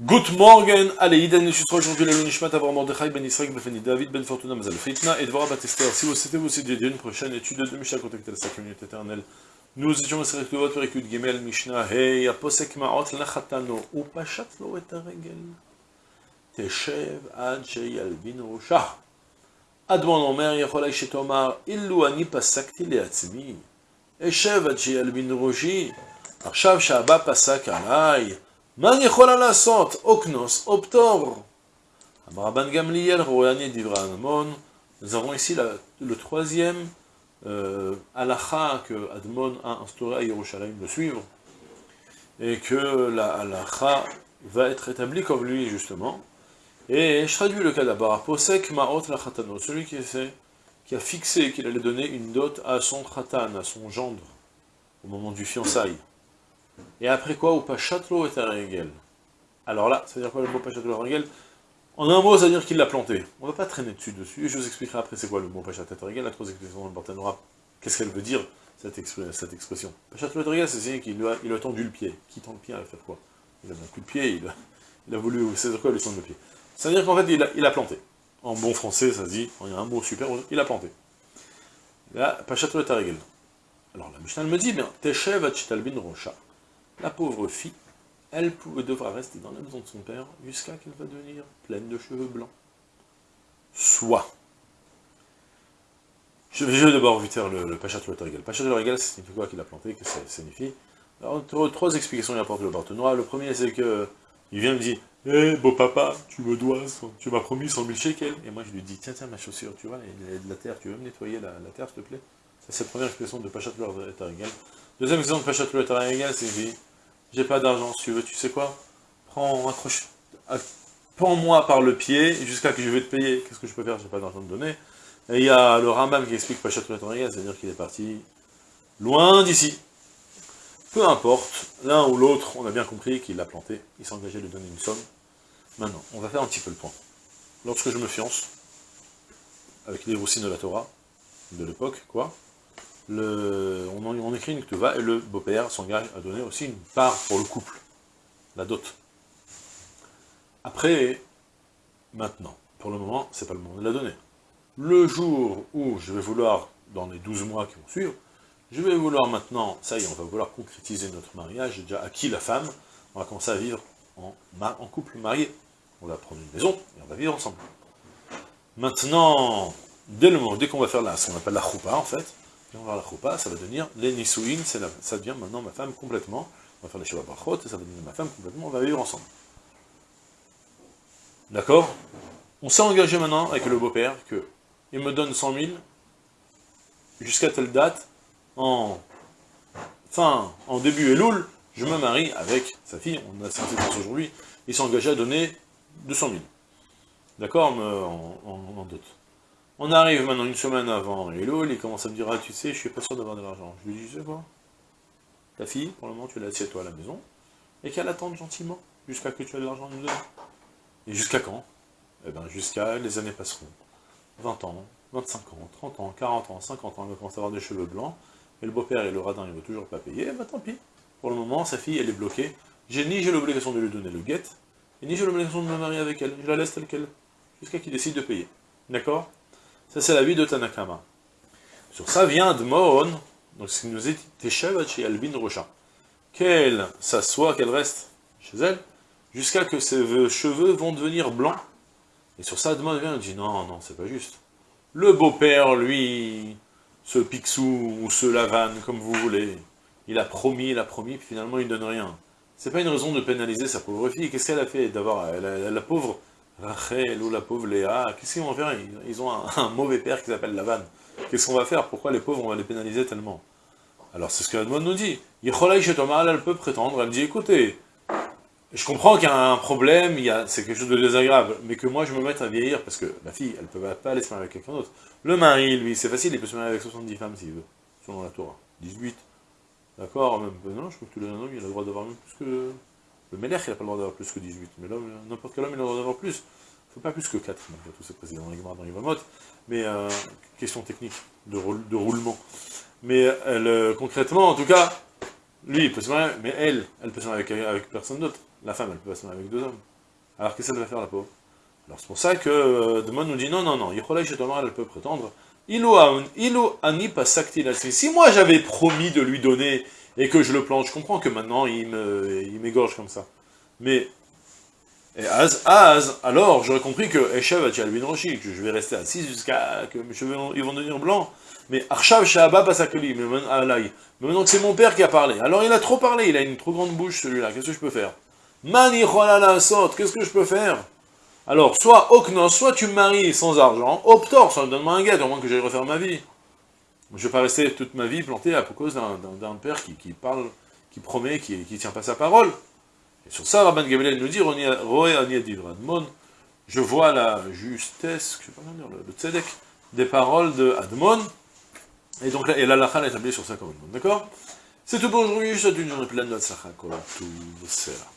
Good morning, allez, Iden Nishusra, aujourd'hui, le Nishmat Avram Mordechai Ben Israël Befeni David Ben Fortuna Mazal Fitna et Dvorah Batester. Si vous c'était aussi dédié une prochaine étude de Mishnah contactez la 5 minutes éternelle. Nous étions à Serek Tuvot Perikud Gimel Mishnah Hey, Aposek Maot Lachatano Upashat Lo Et Aregel Teshev Ad Sheyalvin Rosha Admon Omer Yacholai Shetomar Illu Ani Pasakti Leatzmi Eshev Ad Sheyalvin Roshi עכשיו שהבא פסק עליי, מה אני יכולה לעשות? אוקנוס, אופטור. אמר רבן גמליאל, רויאני דברי אדמון. Nous avons ici la, le troisième euh, halakha que Admon a instauré à Yerushalayim de suivre, et que la halakha va être établie comme lui, justement. Et je traduis le cas d'abord. Posek ma'ot la khatano, celui qui, essaie, qui a fixé qu'il allait donner une dot à son khatan, à son gendre, au moment du fiançailles. Et après quoi, ou pachatlo et arengel. Alors là, ça veut dire quoi le mot pachatlo et arengel En un mot, ça veut dire qu'il l'a planté. On ne va pas traîner dessus, dessus, je vous expliquerai après c'est quoi le mot pachatlo et arengel, la trois expressions dans. Qu'est-ce qu'elle veut dire, cette, expr cette expression? Pachatlo et arengel, c'est qu'il lui a, il tendu le pied. Qui tend le pied à faire quoi? Il a mis un coup de pied, il a, il voulu, c'est quoi lui tendre le pied Ça veut dire qu'en fait, il a, il planté. En bon français, ça se dit, il y a un mot super, il a planté. Là, pachatlo et arengel. Alors la Mishnah me dit, bien, Teshev Achitalbin Rocha la pauvre fille, elle devra rester dans la maison de son père jusqu'à qu'elle va devenir pleine de cheveux blancs. Soit. Je vais d'abord vite faire le, le Pachat Le Pachat Regal, ça signifie quoi qu'il a planté, que ça signifie Alors, trois explications il apporte le Barthénois. Le premier, c'est que il vient me dire Hé, beau papa, tu me dois, tu m'as promis 100 000 shekels. Et moi, je lui dis Tiens, tiens, ma chaussure, tu vois, il y a de la terre, tu veux me nettoyer la, terre, s'il te plaît? C'est la première expression de Pachat Regal. Deuxième exemple de Pachat Regal, c'est j'ai pas d'argent, si tu veux, tu sais quoi? Prends, accroche, prends-moi par le pied, jusqu'à que je vais te payer. Qu'est-ce que je peux faire? J'ai pas d'argent de donner. Et il y a le Rambam qui explique Pachat c'est-à-dire qu'il est parti loin d'ici. Peu importe, l'un ou l'autre, on a bien compris qu'il l'a planté, il s'est engagé à lui donner une somme. Maintenant, on va faire un petit peu le point. Lorsque je me fiance, avec les roussines de la Torah, de l'époque, quoi, on, écrit une ktuva, et le beau-père s'engage à donner aussi une part pour le couple, la dot. Après, maintenant, pour le moment, c'est pas le moment de la donner. Le jour où je vais vouloir, dans les 12 mois qui vont suivre, je vais vouloir maintenant, ça y est, on va vouloir concrétiser notre mariage, j'ai déjà acquis la femme, on va commencer à vivre en, couple marié. On va prendre une maison, et on va vivre ensemble. Maintenant, dès le moment, dès qu'on va faire là, ce qu'on appelle la choupa, en fait, on va la choupa, ça va devenir les nisouin, ça devient maintenant ma femme complètement. On va faire les shiva brachot, ça va devenir ma femme complètement, on va vivre ensemble. D'accord? On s'est engagé maintenant avec le beau-père que il me donne 100 000 jusqu'à telle date, en fin, en début Elul, je me marie avec sa fille, on a cette aujourd'hui, il s'est engagé à donner 200 000. D'accord? En, en, en. On arrive maintenant une semaine avant Elul, il commence à me dire, ah tu sais, je suis pas sûr d'avoir de l'argent. Je lui dis, tu sais quoi Ta fille, pour le moment, tu l'as assieds toi à la maison, et qu'elle attende gentiment, jusqu'à que tu aies de l'argent à nous donner. Et jusqu'à quand? Eh bien, jusqu'à, les années passeront. 20 ans, 25 ans, 30 ans, 40 ans, 50 ans, elle commence à avoir des cheveux blancs, et le beau-père et le radin, il ne veut toujours pas payer, ben tant pis. Pour le moment, sa fille, elle est bloquée. J'ai ni j'ai l'obligation de lui donner le guet, et ni j'ai l'obligation de me marier avec elle. Je la laisse telle qu'elle, jusqu'à qu'il décide de payer. D'accord? Ça, c'est la vie de Tanakama. Sur ça vient Dmon, donc ce qui nous est Teshav chez Albin Rocha. Qu'elle s'assoit, qu'elle reste chez elle, jusqu'à que ses cheveux vont devenir blancs. Et sur ça, Dmon vient et dit non, non, c'est pas juste. Le beau-père, lui, ce Picsou ou ce Lavane, comme vous voulez, il a promis, il a promis, puis finalement il ne donne rien. C'est pas une raison de pénaliser sa pauvre fille. Qu'est-ce qu'elle a fait d'avoir la pauvre Rachel ou la pauvre Léa, qu'est-ce qu'ils vont faire? Ils ont un, mauvais père qui s'appelle Lavan. Qu'est-ce qu'on va faire? Pourquoi les pauvres, on va les pénaliser tellement? Alors c'est ce que Edmond nous dit. elle peut prétendre, elle dit, écoutez, je comprends qu'il y a un problème, c'est quelque chose de désagréable, mais que moi je me mette à vieillir, parce que la fille, elle ne peut pas aller se marier avec quelqu'un d'autre. Le mari, lui, c'est facile, il peut se marier avec 70 femmes s'il veut, selon la Torah. 18. D'accord? Même, non, je crois que tous les hommes, il a le droit d'avoir même plus que... Le Melech, il n'a pas le droit d'avoir plus que 18, mais l'homme, n'importe quel homme, il a le droit d'avoir plus. Il ne faut pas plus que 4, malgré tout, c'est président dans dans Yvamot. Mais, euh, question technique, de, roulement. Mais euh, concrètement, en tout cas, lui, il peut se marier, mais elle, elle peut se marier avec, personne d'autre. La femme, elle peut pas se marier avec deux hommes. Alors qu'est-ce qu'elle va faire, la pauvre Alors c'est pour ça que euh, Demon nous dit, non, non, non, Yicholai Shetomar, elle peut prétendre, Ilo Ani Pasakti Si moi j'avais promis de lui donner et que je le plante, je comprends que maintenant il m'égorge comme ça. Mais, et Az, Az, alors j'aurais compris que Eshev Bin Roshi, que je vais rester assis jusqu'à que mes cheveux ils vont devenir blancs. Mais Arshav Shahaba Pasakli, mais maintenant que c'est mon père qui a parlé. Alors il a trop parlé, il a une trop grande bouche celui-là, qu'est-ce que je peux faire? Mani qu'est-ce que je peux faire? Alors, soit Oknos, soit tu me maries sans argent, Optor, ça donne-moi un guet, au moins que j'aille refaire ma vie. Je ne vais pas rester toute ma vie planté à cause d'un père qui, parle, qui promet, qui ne tient pas sa parole. Et sur ça, Rabban Gamaliel nous dit, je vois la justesse, je sais pas dire, le, tzedek, des paroles de Admon, et donc là, et l'alakha est établie sur ça comme D'accord? C'est tout pour aujourd'hui, je souhaite une journée pleine de tout